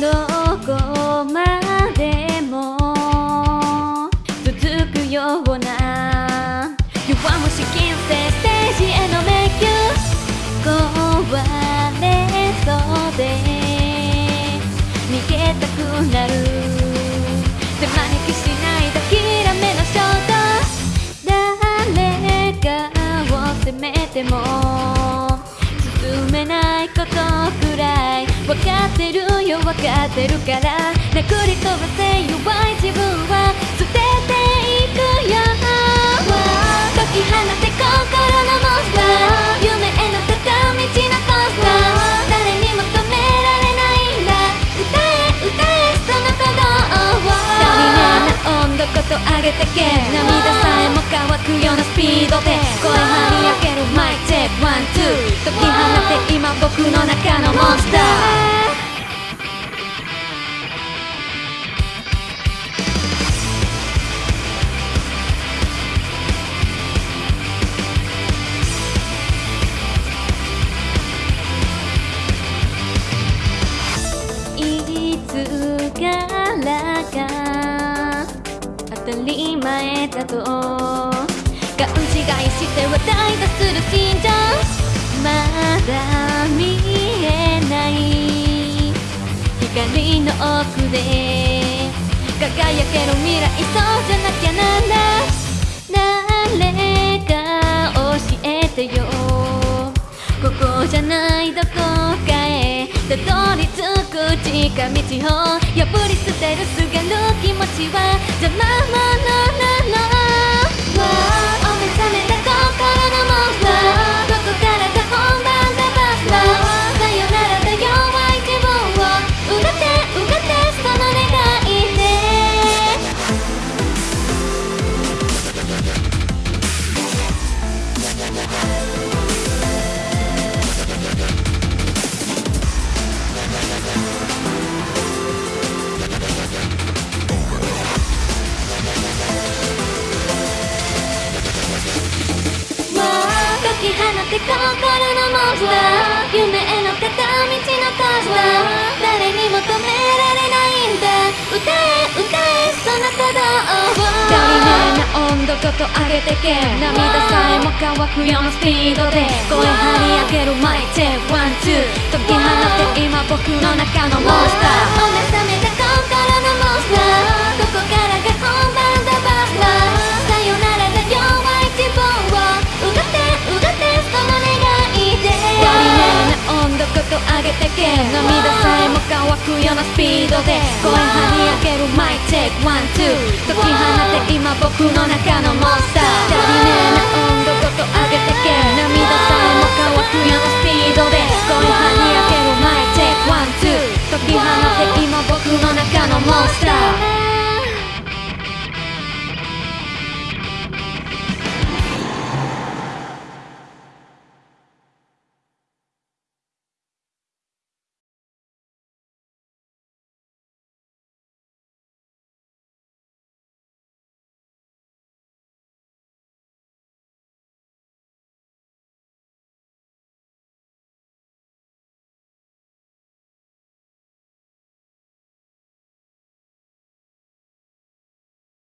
どこまでも続くような弱虫金星ステージへの迷宮。壊れそうで逃げたくなる。手招きしないだきらめの衝動誰かを責めても進めないことくらい分かってる。分かってるから。殴り飛ばせ弱い自分は捨て。ていくよ解き放て。心のモンスター夢への坂道のコースター誰にも止められないんだ。歌え歌えその鼓動を足りねな温度こと上げて。け涙さえも乾くようなスピードで声張り上げるマイチェックワンツー解き放て。今僕の中のモンスターか当たり前だと勘違いして話題がする心情まだ見えない。光の奥で輝ける未来そうじゃなきゃなんだ誰か教えてよ。ここじゃないど近道を破り捨てるすがる気持ちは邪魔者なのき放て心のモンスター夢への片道のコースター誰にも止められないんだ。歌え歌えその鼓動を足りねえな温度こと上げてけ涙さえも乾くようなスピードで。声張り上げるマイチェックワンツー。解き放て今僕の中のモンスター涙さえも乾くようなスピードで声跳ね上げるマイチェイクワンツー解き放て今僕の中のモンスター足りねえな温度ごと上げてけ涙さえも乾くようなスピードで声跳ね上げるマイチェイクワンツー解き放て今僕の中のモンスター。